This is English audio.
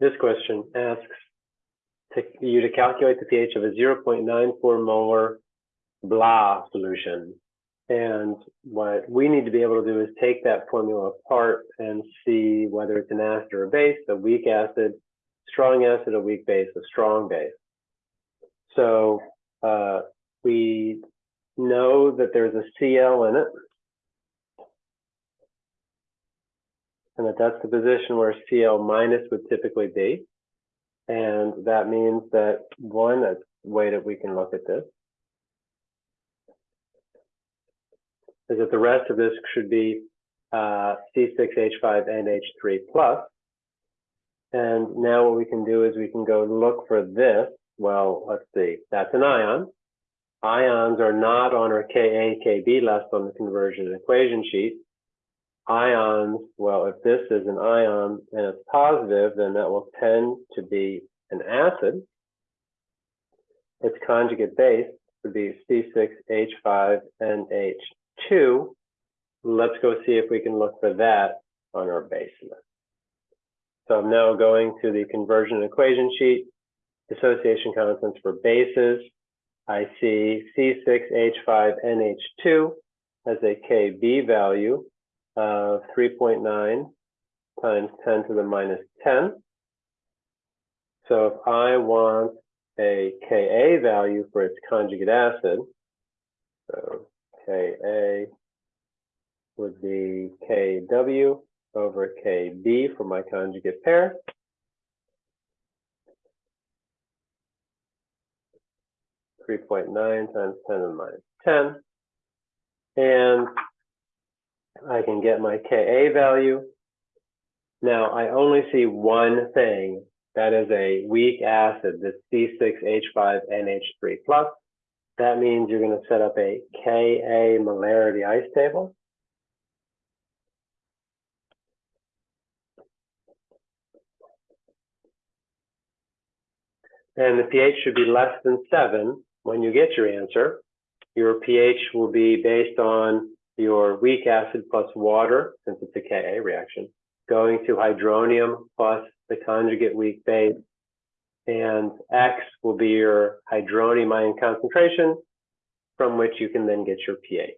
This question asks to, you to calculate the pH of a 0.94 molar blah solution. And what we need to be able to do is take that formula apart and see whether it's an acid or a base, a weak acid, strong acid, a weak base, a strong base. So uh, we know that there's a Cl in it. And that that's the position where Cl minus would typically be. And that means that one, that's way that we can look at this, is that the rest of this should be uh, C6H5NH3 plus. And now what we can do is we can go look for this. Well, let's see, that's an ion. Ions are not on our Ka, Kb list on the conversion equation sheet. Ions, well, if this is an ion and it's positive, then that will tend to be an acid. Its conjugate base would be C6H5NH2. Let's go see if we can look for that on our base list. So I'm now going to the conversion equation sheet, dissociation constants for bases. I see C6H5NH2 has a Kb value of 3.9 times 10 to the minus 10. So if I want a Ka value for its conjugate acid, so Ka would be Kw over Kb for my conjugate pair. Three point nine times ten to the minus ten. And I can get my Ka value. Now I only see one thing. That is a weak acid, this C6H5NH3 plus. That means you're going to set up a Ka molarity ice table. And the pH should be less than seven when you get your answer. Your pH will be based on your weak acid plus water, since it's a Ka reaction, going to hydronium plus the conjugate weak base, and X will be your hydronium ion concentration, from which you can then get your pH.